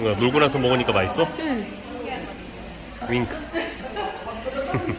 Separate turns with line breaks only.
남자친구가 놀고 나서 먹으니까 맛있어?
응.
윙크